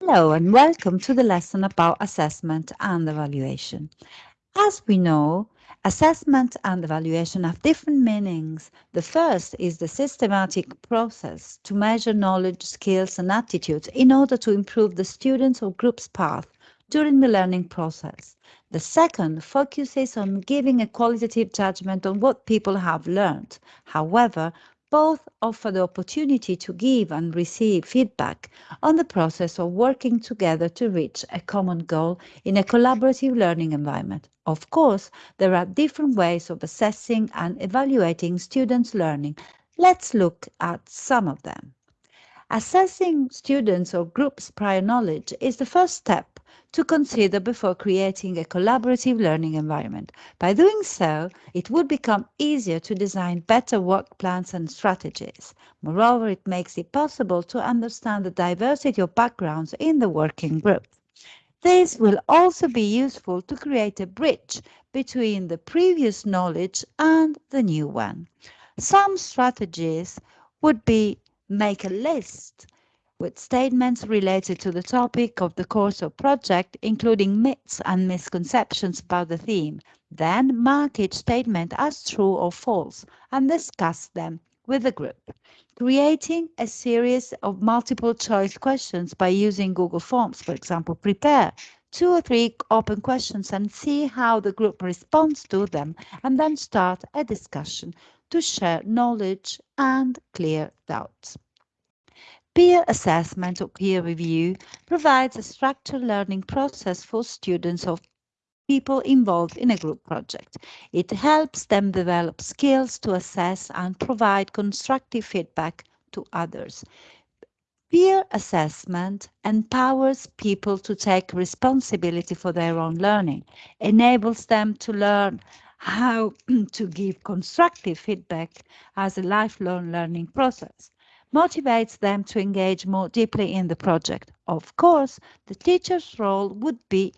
Hello and welcome to the lesson about assessment and evaluation. As we know, assessment and evaluation have different meanings. The first is the systematic process to measure knowledge, skills and attitudes in order to improve the student's or group's path during the learning process. The second focuses on giving a qualitative judgment on what people have learned. However, both offer the opportunity to give and receive feedback on the process of working together to reach a common goal in a collaborative learning environment. Of course, there are different ways of assessing and evaluating students' learning. Let's look at some of them. Assessing students or groups' prior knowledge is the first step to consider before creating a collaborative learning environment. By doing so, it would become easier to design better work plans and strategies. Moreover, it makes it possible to understand the diversity of backgrounds in the working group. This will also be useful to create a bridge between the previous knowledge and the new one. Some strategies would be make a list with statements related to the topic of the course or project, including myths and misconceptions about the theme. Then mark each statement as true or false and discuss them with the group. Creating a series of multiple choice questions by using Google Forms, for example, prepare two or three open questions and see how the group responds to them and then start a discussion to share knowledge and clear doubts. Peer assessment or peer review provides a structured learning process for students of people involved in a group project. It helps them develop skills to assess and provide constructive feedback to others. Peer assessment empowers people to take responsibility for their own learning, enables them to learn how to give constructive feedback as a lifelong learning process, motivates them to engage more deeply in the project. Of course, the teacher's role would be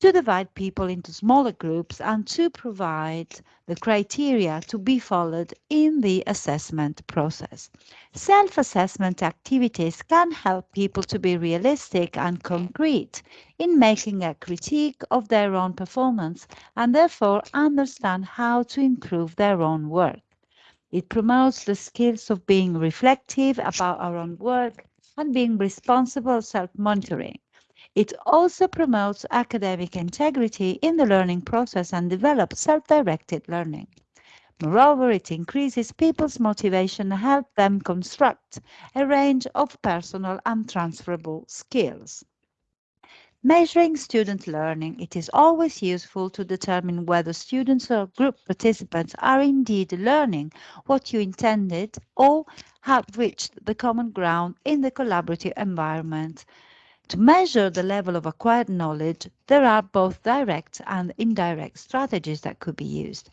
to divide people into smaller groups and to provide the criteria to be followed in the assessment process. Self-assessment activities can help people to be realistic and concrete in making a critique of their own performance and therefore understand how to improve their own work. It promotes the skills of being reflective about our own work and being responsible self-monitoring. It also promotes academic integrity in the learning process and develops self-directed learning. Moreover, it increases people's motivation and helps them construct a range of personal and transferable skills. Measuring student learning, it is always useful to determine whether students or group participants are indeed learning what you intended or have reached the common ground in the collaborative environment to measure the level of acquired knowledge, there are both direct and indirect strategies that could be used.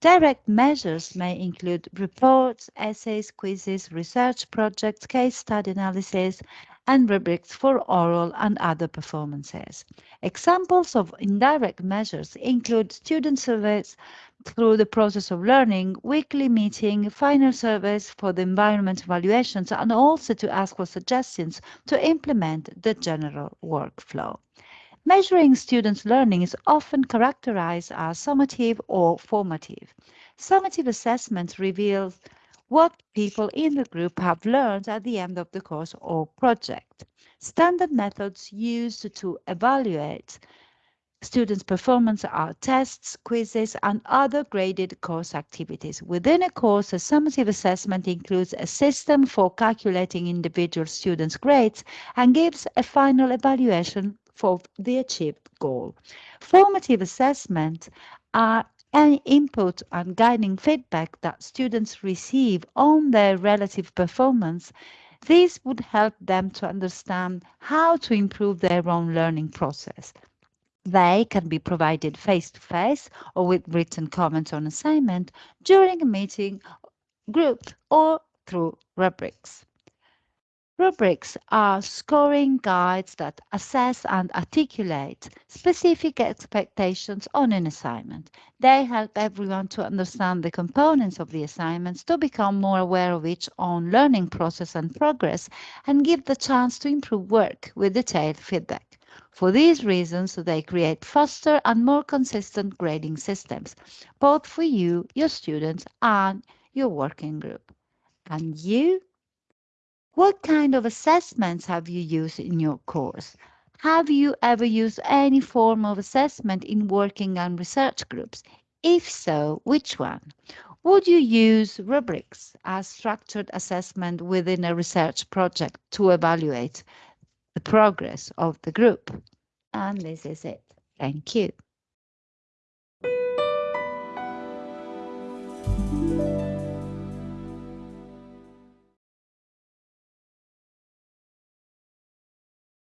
Direct measures may include reports, essays, quizzes, research projects, case study analysis, and rubrics for oral and other performances. Examples of indirect measures include student surveys through the process of learning, weekly meeting, final surveys for the environment evaluations, and also to ask for suggestions to implement the general workflow. Measuring students' learning is often characterized as summative or formative. Summative assessment reveals what people in the group have learned at the end of the course or project. Standard methods used to evaluate students' performance are tests, quizzes, and other graded course activities. Within a course, a summative assessment includes a system for calculating individual students' grades and gives a final evaluation for the achieved goal. Formative assessment are any input and guiding feedback that students receive on their relative performance, this would help them to understand how to improve their own learning process. They can be provided face-to-face -face or with written comments on assignment during a meeting, group, or through rubrics. Rubrics are scoring guides that assess and articulate specific expectations on an assignment. They help everyone to understand the components of the assignments, to become more aware of each own learning process and progress, and give the chance to improve work with detailed feedback. For these reasons, they create faster and more consistent grading systems, both for you, your students, and your working group. And you? What kind of assessments have you used in your course? Have you ever used any form of assessment in working and research groups? If so, which one? Would you use rubrics as structured assessment within a research project to evaluate the progress of the group? And this is it. Thank you.